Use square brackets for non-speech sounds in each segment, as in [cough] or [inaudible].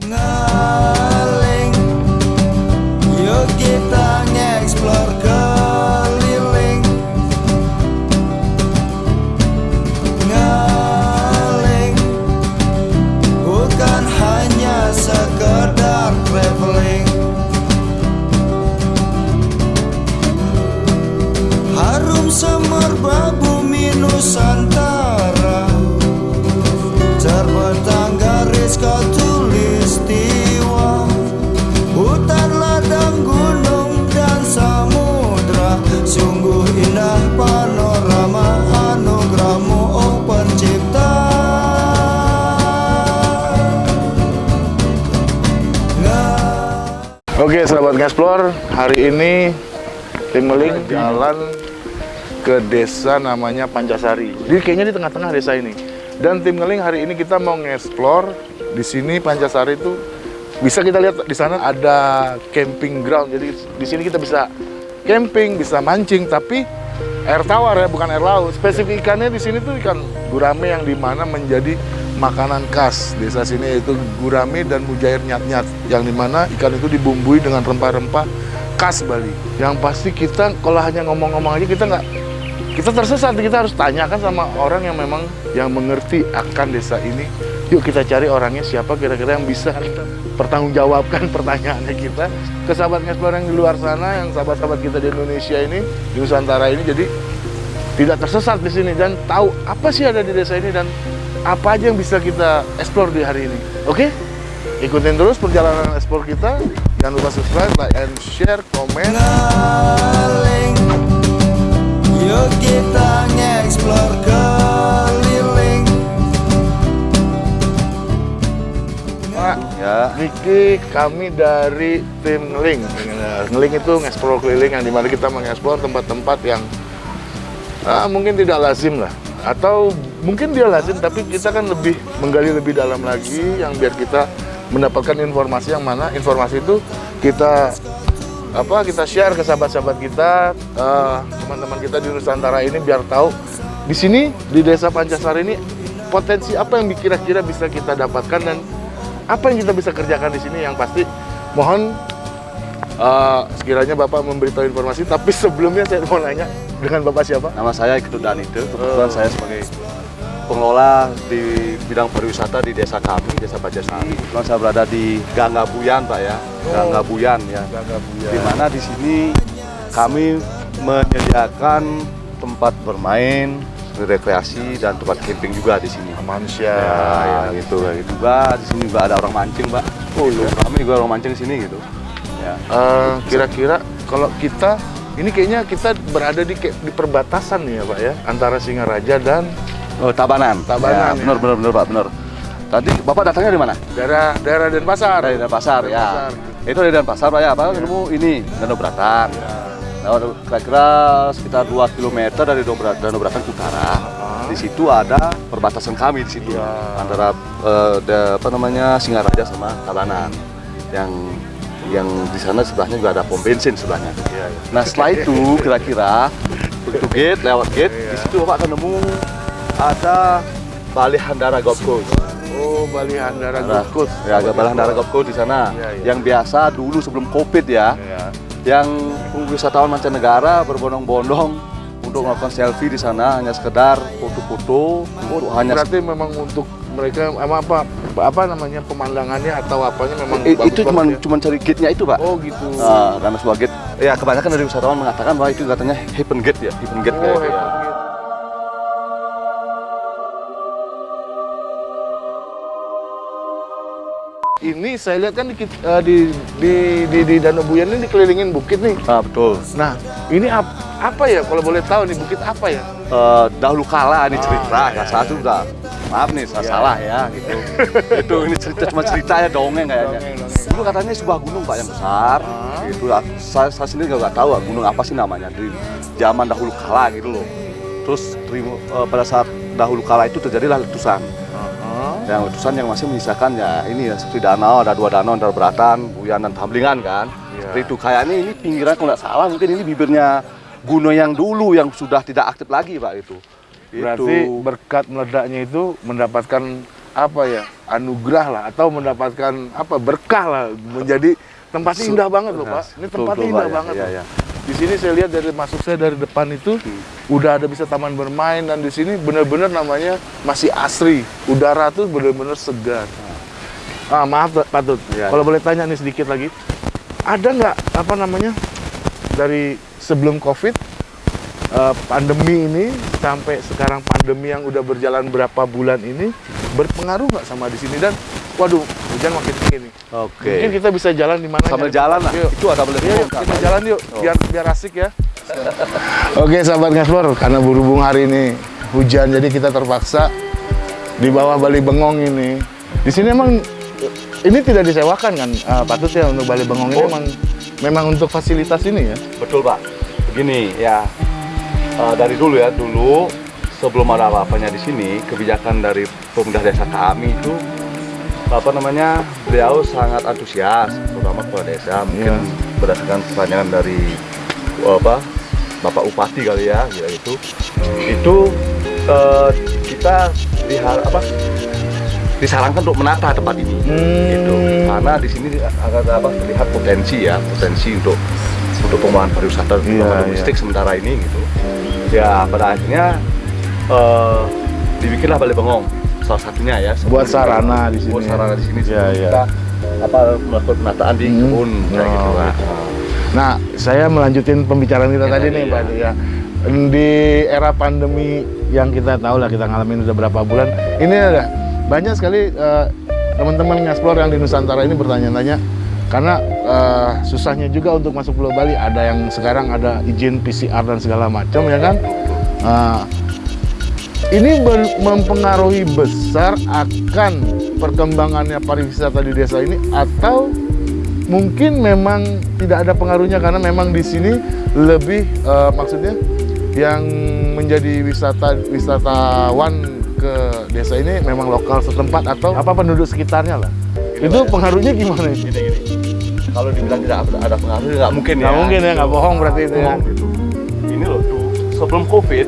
ngờ indah panorama anugerahmu oh pencipta Oke, sahabat Ngeksplor, hari ini tim Meling jalan ke desa namanya Pancasari. Jadi kayaknya di tengah-tengah desa ini. Dan tim Ngeling hari ini kita mau ngeksplor di sini Pancasari itu bisa kita lihat di sana ada camping ground. Jadi di sini kita bisa camping, bisa mancing, tapi air tawar ya, bukan air laut. Spesifik ikannya di sini tuh ikan gurame yang di mana menjadi makanan khas desa sini yaitu gurame dan mujair nyat-nyat yang di mana ikan itu dibumbui dengan rempah-rempah khas Bali. Yang pasti kita kalau hanya ngomong-ngomong aja kita nggak kita tersesat kita harus tanyakan sama orang yang memang yang mengerti akan desa ini yuk kita cari orangnya siapa kira-kira yang bisa pertanggungjawabkan [laughs] pertanyaannya kita. Ke sahabat ngeksplor yang di luar sana yang sahabat-sahabat kita di Indonesia ini di Nusantara ini jadi tidak tersesat di sini dan tahu apa sih ada di desa ini dan apa aja yang bisa kita explore di hari ini. Oke? Ikutin terus perjalanan explore kita. Jangan lupa subscribe like and share komen. Yuk kita nge-explore Niki, kami dari tim Ngeling. Ngeling itu ngeksplor keliling yang di mana kita mengeksplor tempat-tempat yang ah, mungkin tidak lazim lah. Atau mungkin dia lazim, tapi kita kan lebih menggali lebih dalam lagi yang biar kita mendapatkan informasi yang mana informasi itu kita apa kita share ke sahabat-sahabat kita, eh, teman-teman kita di Nusantara ini biar tahu di sini di desa Pancasari ini potensi apa yang kira-kira bisa kita dapatkan dan apa yang kita bisa kerjakan di sini yang pasti mohon eh, sekiranya Bapak memberitahu informasi tapi sebelumnya saya mau nanya dengan Bapak siapa? nama saya Ketudan itu. Kebetulan saya sebagai pengelola di bidang pariwisata di desa kami, Desa Pancasari. Kebetulan saya berada di Ganggabuyan, Pak ya. Ganggabuyan ya. Di mana di sini kami menyediakan tempat bermain, rekreasi dan tempat camping juga di sini. Manusia. Ya, ya gitu, kayak gitu. Juga di sini juga ada orang mancing, Pak. Oh, kami juga orang mancing di sini gitu. Ya. Eh, kira-kira kalau kita ini kayaknya kita berada di di perbatasan nih ya Pak ya antara Singaraja dan Oh, Tabanan. Tabanan, Ya, ya. benar, benar, benar, Pak, benar. Tadi Bapak datangnya dari mana? daerah daerah Denpasar. Dari Denpasar, ya. Denpasar. Itu dari Denpasar, Pak ya. Apa ketemu ini Danau Beratan. Nah, kira-kira sekitar 2 km dari Danau Beratan ke utara. Di situ ada perbatasan kami di situ Iya. antara eh, da- apa namanya Singaraja sama Tabanan. Yang yang di sana sebelahnya juga ada pom bensin sebelahnya. Iya, iya. Nah setelah itu kira-kira begitu gate lewat gate Iya. di situ bapak akan nemu ada Bali Handara Golf Course. Oh, Bali Handara Golf Course. Ya, ada Bali Handara Golf Course di sana. Iya, iya. Yang biasa dulu sebelum Covid ya, Iya. Yang wisatawan mancanegara berbondong-bondong untuk melakukan selfie di sana hanya sekedar foto-foto untuk hanya Berarti memang untuk mereka apa apa apa namanya pemandangannya atau apanya memang I- bagus itu cuma ya? cuma cari gate-nya itu, Pak. Oh, gitu. Nah, karena sebuah gate. Ya, kebanyakan dari wisatawan mengatakan bahwa itu katanya Heaven Gate ya, Heaven Gate Oh, kayak Ini saya lihat kan di, eh, di, di, di, di Danau Buyan ini dikelilingin bukit nih. Ah, betul. Nah, ini ap- apa ya kalau boleh tahu nih bukit apa ya? Eh, dahulu kala ini cerita, Ah, iya, salah iya. juga. Maaf nih, saya salah ya gitu. [laughs] itu ini cerita cuma cerita ya dongeng kayaknya. Dongeng, dongeng. Dulu katanya sebuah gunung pak yang besar. Ah. Gitu. lah. Saya, saya sendiri nggak tahu ah, gunung apa sih namanya di zaman dahulu kala gitu loh. Terus terima- eh, pada saat dahulu kala itu terjadilah letusan. Yang letusan yang masih menyisakan ya ini ya seperti danau, ada dua danau, ada Beratan, Buyan dan Tamlingan kan. Iya. Seperti itu kayaknya ini pinggiran kalau nggak salah mungkin ini bibirnya gunung yang dulu yang sudah tidak aktif lagi pak itu. Berarti Itu. berkat meledaknya itu mendapatkan apa ya anugerah lah atau mendapatkan apa berkah lah menjadi tempatnya indah banget loh pak. Ini Betul, tempatnya betul, indah ya. banget. Di sini saya lihat dari masuk saya dari depan itu udah ada bisa taman bermain dan di sini benar-benar namanya masih asri. Udara tuh benar-benar segar. Ah maaf Pak Tut, Iya, kalau boleh tanya nih sedikit lagi, ada nggak apa namanya dari sebelum COVID eh, pandemi ini sampai sekarang pandemi yang udah berjalan berapa bulan ini berpengaruh nggak sama di sini dan waduh hujan makin tinggi nih. Oke. Mungkin kita bisa jalan di mana? Sambil nyari jalan lah. Yuk. Itu ada boleh Iya, yuk, bongkar, kita jalan yuk, Oh. biar biar asik ya. Oke, sahabat Ngeslor, karena berhubung hari ini hujan, jadi kita terpaksa di bawah Bali Bengong ini. Di sini emang ini tidak disewakan kan, uh, patut ya untuk Bali Bengong ini Oh. memang memang untuk fasilitas ini ya. Betul Pak. Begini ya, eh, dari dulu ya dulu sebelum ada apa-apanya di sini kebijakan dari pemuda desa kami itu apa namanya beliau sangat antusias terutama kepala desa mungkin Iya. berdasarkan pertanyaan dari eh, apa Bapak Upati kali ya ya itu. Itu eh, kita dihar apa disarankan untuk menata tempat ini. Hmm. gitu. Karena di sini akan apa terlihat potensi ya potensi untuk untuk pengembangan pariwisata Iya, terutama domestik sementara ini gitu. Ya pada akhirnya eh, dibikinlah Balai Bengong salah satunya ya Buat sarana di sini. buat sarana di sini Iya, iya. kita apa melakukan penataan di Hmm. kebun kayak gitu Oh, Pak. Nah, saya melanjutin pembicaraan kita Iya, tadi nih, iya. Pak. Ya. Di era pandemi yang kita tahu lah, kita ngalamin udah berapa bulan. Ini ada banyak sekali eh, teman-teman ngeksplor yang di Nusantara ini bertanya-tanya karena eh, susahnya juga untuk masuk Pulau Bali. Ada yang sekarang ada izin PCR dan segala macam ya kan. Eh, ini mempengaruhi besar akan perkembangannya pariwisata di desa ini atau mungkin memang tidak ada pengaruhnya karena memang di sini lebih eh, maksudnya yang menjadi wisata wisatawan ke desa ini memang lokal setempat atau apa penduduk sekitarnya lah. Gini, itu ya. pengaruhnya gimana itu? gini gini kalau dibilang tidak ada, ada pengaruh nggak mungkin ya Nggak mungkin ya, nggak bohong berarti itu ya. Gitu. ini loh tuh sebelum covid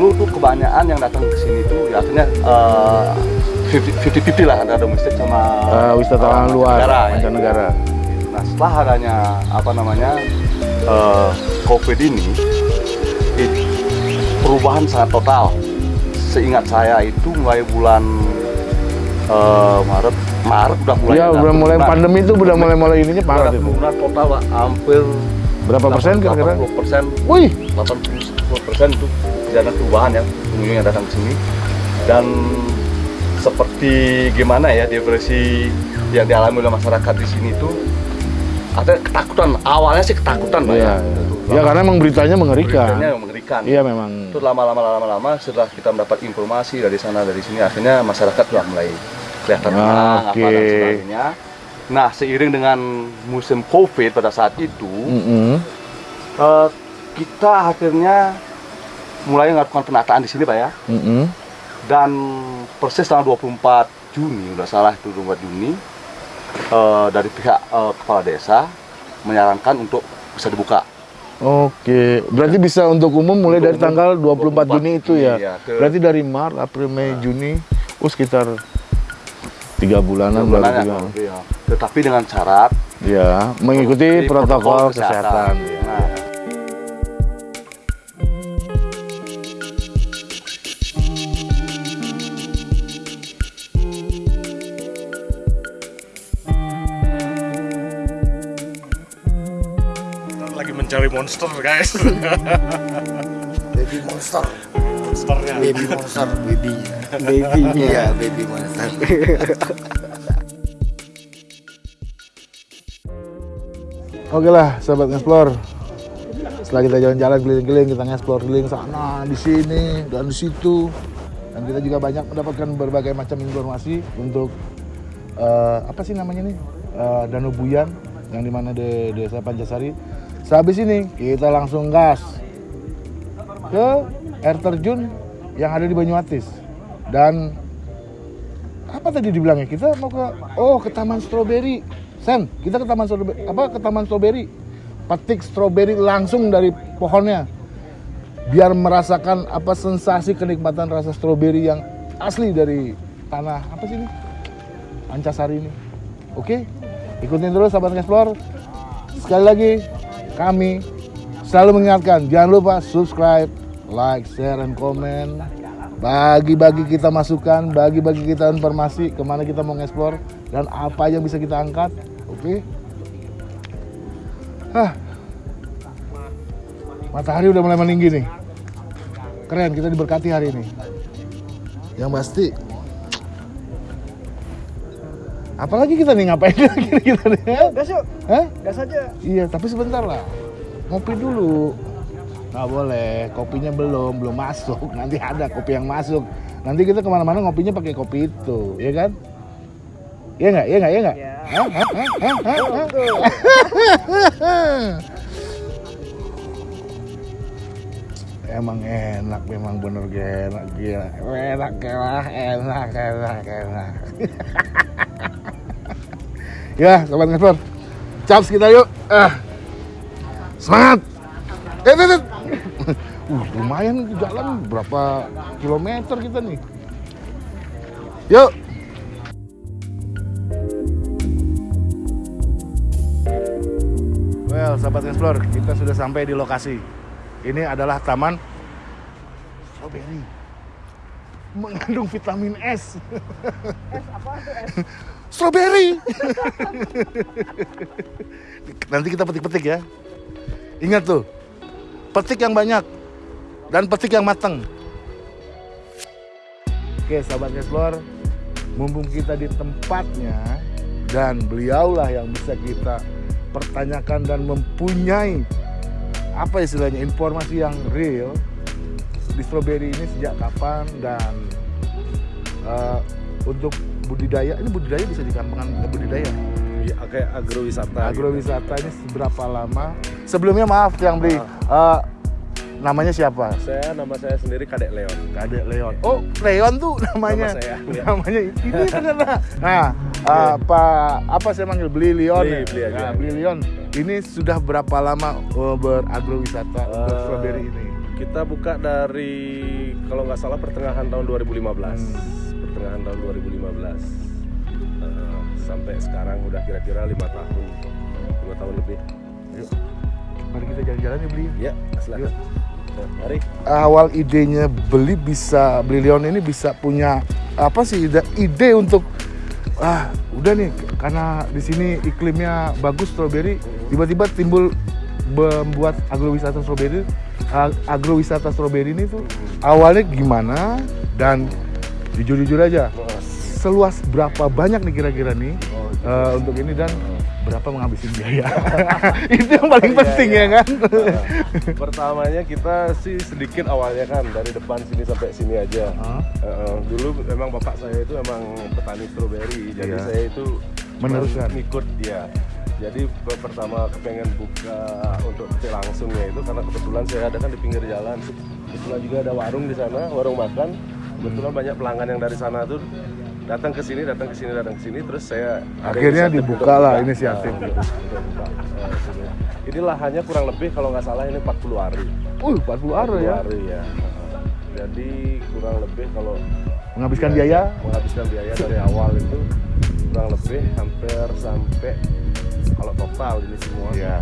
dulu tuh kebanyakan yang datang ke sini tuh ya akhirnya fifty lah antara domestik sama Eh, wisatawan eh, luar, mancanegara, ya. mancanegara. Nah setelah adanya apa namanya eh, COVID ini, it- perubahan sangat total. Seingat saya itu mulai bulan eh, Maret, Maret udah mulai. Ya, ada udah mulai penurunan. pandemi itu udah mulai-mulai ininya Udah parah itu. penurunan total Pak, hampir Berapa persen kira-kira? 80 persen, Wih, 80 persen itu ada perubahan ya pengunjung yang datang ke sini dan seperti gimana ya depresi yang dialami oleh masyarakat di sini itu ada ketakutan awalnya sih ketakutan Pak, Iya, ya iya. Ya karena emang beritanya mengerikan. Beritanya yang mengerikan Iya memang. itu lama-lama lama-lama setelah kita mendapat informasi dari sana dari sini akhirnya masyarakat sudah mulai kelihatan Ah, tenang apa dan sebagainya nah seiring dengan musim covid pada saat itu Mm-mm. eh, kita akhirnya mulai melakukan penataan di sini pak ya Mm-mm. dan persis tanggal 24 Juni udah salah itu 24 Juni eh, dari pihak eh, kepala desa menyarankan untuk bisa dibuka Oke, berarti bisa untuk umum mulai Untuk dari umum, tanggal 24 Juni itu ya. Iya, ke- Berarti dari Maret, April, Mei, Juni, oh sekitar tiga bulanan, Bulan baru tiga. ya. tetapi dengan syarat Ya, mengikuti Mengikuti protokol, protokol kesehatan. kesehatan. ya. Lagi mencari monster guys Baby monster. monsternya Baby monster, baby. Babynya. Iya, baby monster. Oke lah, sahabat ngeksplor. Setelah kita jalan-jalan keliling-keliling, kita ngeksplor keliling sana, di sini, dan di situ. Dan kita juga banyak mendapatkan berbagai macam informasi untuk eh, apa sih namanya nih? Eh, Danau Buyan yang di mana di desa Pancasari. Sehabis ini kita langsung gas ke air terjun yang ada di Banyuatis. Dan apa tadi dibilangnya? Kita mau ke oh ke Taman Stroberi. Sen, kita ke Taman Stroberi apa ke Taman Stroberi. Petik stroberi langsung dari pohonnya. Biar merasakan apa sensasi kenikmatan rasa stroberi yang asli dari tanah apa sih ini? Pancasari ini. Oke, ikutin terus sahabat explore. Sekali lagi kami selalu mengingatkan jangan lupa subscribe, like, share, dan komen. Bagi-bagi kita masukan, bagi-bagi kita informasi ke mana kita mau ngeksplor dan apa yang bisa kita angkat. Oke. Hah. Matahari udah mulai meninggi nih. Keren, kita diberkati hari ini. Yang pasti. Apalagi kita nih ngapain [laughs] lagi kita nih? ya? Gas yuk, Hah? gas aja. Iya, tapi sebentar lah. Ngopi dulu. Nggak boleh, kopinya belum, belum masuk. [laughs] Nanti ada kopi yang masuk. Nanti kita ke mana-mana ngopinya pakai kopi itu, ya kan? Iya nggak? Iya nggak? Iya nggak? Hah? Hah? Hah? Hah? Hah? Hah? [laughs] Emang enak, memang bener enak, gila. Enak, enak, enak, enak, enak. Ya, sobat ngespor. Caps kita yuk. Ah. Semangat. Eh, eh, eh. [laughs] Uh, lumayan jalan berapa kilometer kita nih. Yuk. Well, sahabat explore, kita sudah sampai di lokasi. Ini adalah taman strawberry. Mengandung vitamin S. Es apa tuh? Strawberry. Nanti kita petik-petik ya. Ingat tuh, petik yang banyak dan petik yang matang. Oke, sahabat explore, mumpung kita di tempatnya dan beliaulah yang bisa kita pertanyakan dan mempunyai apa istilahnya informasi yang real di strawberry ini sejak kapan dan eh, untuk budidaya ini budidaya bisa dikatakan budidaya. Ya, kayak agrowisata. agrowisata ini seberapa lama? Sebelumnya maaf yang beli eh, namanya siapa? Saya nama saya sendiri Kadek Leon. Kadek Leon. Oh Leon tuh [laughs] namanya. Nama saya, Leon. namanya ini [laughs] ternyata. Nah eh, apa apa saya manggil? Beli Leon. Beli, ya? beli aja. Nah, beli Leon. Ini sudah berapa lama beragrowisata untuk Eh, strawberry ini Kita buka dari kalau nggak salah pertengahan tahun 2015. Hmm. Pertengahan tahun 2015. Eh, sampai sekarang udah kira-kira lima tahun, lima tahun lebih. Yuk, mari kita jalan-jalan ya beli Ya, silakan. Yuk. Nah, mari. awal idenya beli bisa beli Leon ini bisa punya apa sih ide, ide untuk ah udah nih karena di sini iklimnya bagus strawberry tiba-tiba timbul membuat agrowisata strawberry a- agrowisata strawberry ini tuh awalnya gimana dan jujur-jujur aja seluas berapa banyak nih kira-kira nih eh, untuk ini dan berapa menghabisin biaya [laughs] itu yang paling penting ya kan Nah, pertamanya kita sih sedikit awalnya kan dari depan sini sampai sini aja. Eh, eh, dulu memang bapak saya itu emang petani stroberi, jadi Iya. saya itu Meneruskan. Ikut dia. Jadi pe- pertama kepengen buka untuk petik langsungnya itu karena kebetulan saya ada kan di pinggir jalan. Kebetulan juga ada warung di sana, warung makan. Kebetulan banyak pelanggan yang dari sana tuh datang ke sini, datang ke sini, datang ke sini. Terus saya Akhirnya dibuka lah inisiatif. Nah, untuk- untuk buka, sini. Ini lahannya kurang lebih kalau nggak salah ini 40 hari. Uh, 40 ara 40 ya. hari ya. Jadi kurang lebih kalau Menghabiskan biaya- biaya menghabiskan biaya dari awal itu kurang lebih hampir sampai kalau total ini semua ya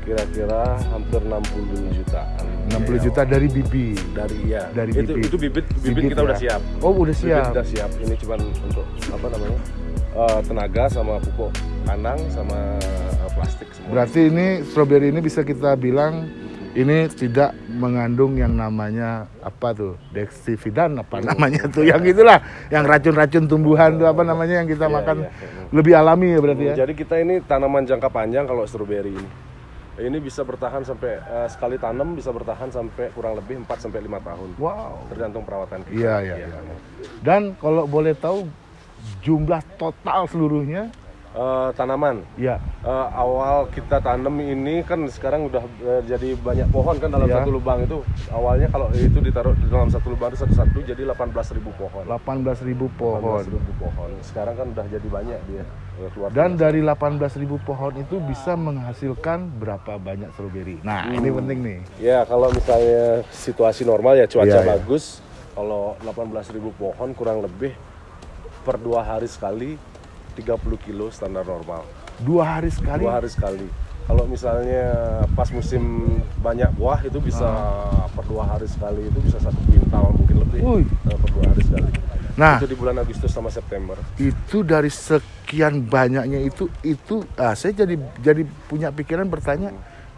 kira-kira hampir 60 jutaan. 60 Biaya juta dari bibi. dari ya Dari itu bibit. itu bibit bibit, Bibit kita ya. udah siap Oh, udah bibit siap. udah siap ini cuma untuk apa namanya eh, tenaga sama pupuk kandang sama eh, plastik semua Berarti ini strawberry ini bisa kita bilang ini tidak mengandung yang namanya apa tuh dexividan apa namanya tuh yang itulah yang racun-racun tumbuhan tuh apa namanya yang kita Iya, makan iya. lebih alami ya berarti ya. Jadi kita ini tanaman jangka panjang kalau stroberi ini. Ini bisa bertahan sampai eh, sekali tanam bisa bertahan sampai kurang lebih 4 sampai 5 tahun. Wow. Tergantung perawatan kita. Iya, iya, iya. Dan kalau boleh tahu jumlah total seluruhnya Eh, tanaman ya Eh, awal kita tanam ini kan sekarang udah eh, jadi banyak pohon kan dalam Iya. satu lubang itu. Awalnya kalau itu ditaruh di dalam satu lubang itu satu-satu jadi 18.000 pohon. 18.000 pohon. 18.000 pohon. Sekarang kan udah jadi banyak dia. keluar Dan dari 18.000 pohon itu bisa menghasilkan berapa banyak stroberi. Nah, ini penting nih. Ya kalau misalnya situasi normal ya cuaca Iya, iya. bagus, kalau 18.000 pohon kurang lebih per dua hari sekali 30 kilo standar normal. Dua hari sekali. Dua hari sekali. Kalau misalnya pas musim banyak buah itu bisa per dua hari sekali itu bisa satu kuintal mungkin lebih Wih. eh, per dua hari sekali. Nah, Itu di bulan Agustus sama September. itu dari sekian banyaknya itu itu ah, saya jadi jadi punya pikiran bertanya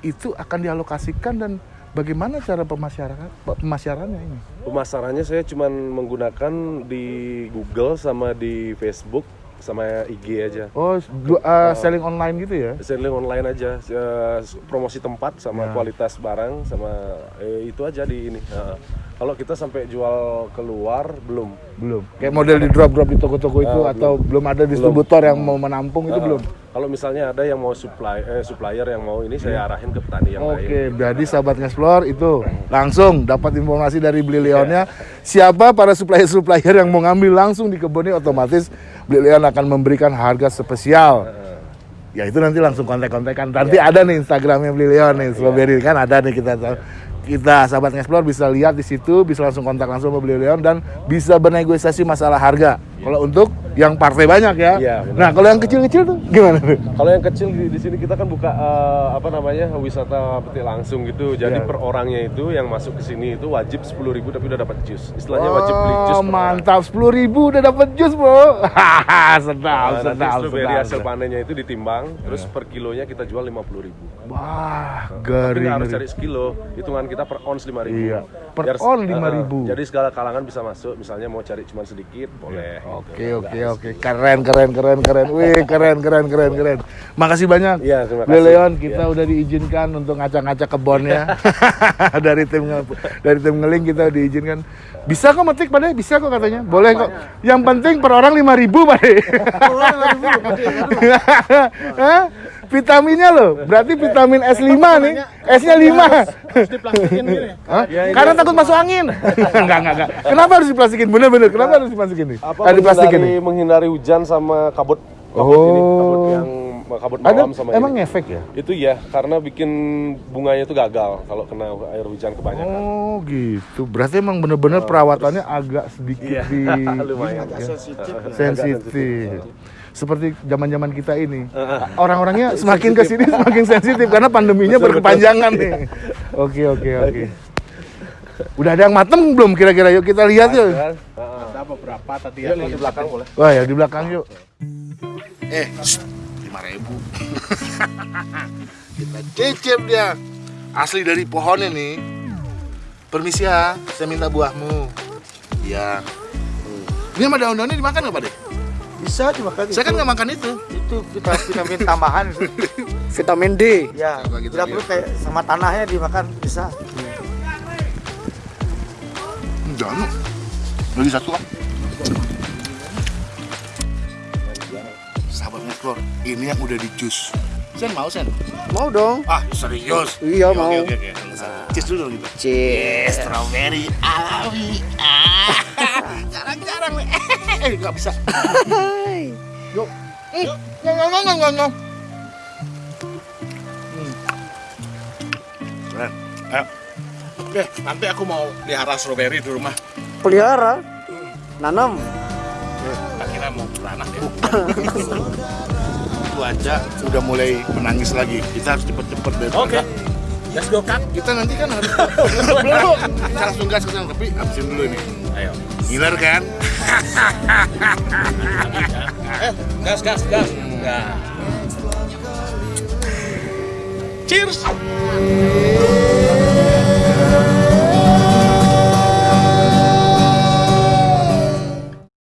itu akan dialokasikan dan bagaimana cara pemasyarakat pemasarannya ini? Pemasarannya saya cuma menggunakan di Google sama di Facebook sama IG aja. Oh, du- ah, selling online gitu ya? Selling online aja, eh, promosi tempat sama Ya. kualitas barang sama eh, itu aja di ini. Nah, kalau kita sampai jual keluar belum. Belum. Kayak model di drop-drop di toko-toko itu Ah, atau belum ada distributor yang mau menampung itu Ah, belum? Kalau misalnya ada yang mau supply eh, supplier yang mau ini saya arahin ke petani yang lain. Oke, jadi sahabat ngeksplor itu langsung dapat informasi dari Beli Leonnya. Siapa para supplier-supplier yang mau ngambil langsung di kebunnya otomatis Beli Leon akan memberikan harga spesial. Ya itu nanti langsung kontak-kontakan. Nanti ada nih Instagramnya Beli Leon nih, Strawberry kan ada nih kita tahu. Kita sahabat ngeksplor bisa lihat di situ, bisa langsung kontak langsung sama Beli Leon dan bisa bernegosiasi masalah harga. Kalau untuk yang partai banyak ya. Iya, nah kalau yang kecil-kecil tuh gimana tuh? Kalau yang kecil di, di sini kita kan buka eh, apa namanya wisata petik langsung gitu. Jadi Iya. per orangnya itu yang masuk ke sini itu wajib 10.000 tapi udah dapat jus. Istilahnya wajib beli jus. Oh, mantap, sepuluh ribu udah dapat jus bro. [laughs] sedap, Nah, sedap, strawberry hasil panennya itu ditimbang, terus per kilonya kita jual 50.000 Wah, Tapi garing. nggak harus cari sekilo, hitungan kita per ons 5.000 Iya, per Biar- on eh, 5.000. Jadi segala kalangan bisa masuk, misalnya mau cari cuma sedikit, boleh. Iya. Oke, gitu. oke, oke. Keren, keren, keren, keren. Wih, [laughs] keren, keren, keren, keren. Makasih banyak. Iya, terima kasih. Leon, kita Iya. udah diizinkan untuk ngacak-ngacak kebunnya. [laughs] dari tim dari tim ngeling kita diizinkan. Bisa kok metik Pak De? Bisa kok katanya. Boleh kok. Yang penting per orang 5000 Pak De. [laughs] Vitaminnya loh. Berarti vitamin S5 nih. S-nya 5. diplastikin gini. Hah? Karena takut masuk angin. [laughs] enggak, enggak, enggak. Kenapa harus diplastikin? Bener-bener. Kenapa harus diplastikin nih? Apa Ah, diplastikin menghindari, nih. menghindari hujan sama kabut kabut Oh. ini, kabut yang kabut Ada malam sama emang ini. ngefek ya? Itu ya, karena bikin bunganya itu gagal kalau kena air hujan kebanyakan. Oh gitu. Berarti emang bener-bener perawatannya agak sedikit Iya, di [laughs] lumayan. ya, sensitif ya. sensitif. Seperti zaman-zaman kita ini. Orang-orangnya [laughs] semakin ke sini semakin sensitif karena pandeminya berkepanjangan nih. [laughs] Oke, oke, oke. Udah ada yang mateng belum kira-kira? Yuk kita lihat yuk. Ada beberapa tadi Ya, ya. di belakang boleh. Wah ya di belakang yuk. Eh, lima ribu. Kita [laughs] cicip dia. Asli dari pohonnya nih. Permisi ya, saya minta buahmu. Iya. Ini sama daun-daunnya dimakan nggak Pak De? Bisa dimakan Saya kan itu. nggak makan itu. itu vitamin, vitamin tambahan [laughs] vitamin D. ya gitu, tidak perlu kayak sama tanahnya dimakan bisa Jangan. Beli satu kan. Explore, ini yang udah di jus. Sen mau Sen? Mau dong. Ah serius? Iya, Oke, mau. Oke oke oke. Cheers dulu gitu. Cheers. Strawberry alami. Ah, [laughs] jarang-jarang nih. Eh, nggak bisa. Yuk. Yuk. Ngong, ngong, ngong, ngong, ngong. Hmm. Keren. Ayo. Oke, nanti aku mau pelihara strawberry di rumah. Pelihara. Nanam. Tak kira mau beranak ya. [laughs] Itu aja udah mulai menangis lagi. Kita harus cepet-cepet deh. Oke. Let's go, Kak. Kita nanti kan harus [laughs] belum. Kita langsung gas ke sana, tapi habisin dulu ini. Ayo. Ngiler kan? [laughs] Eh, gas, gas, gas. Ya. Cheers.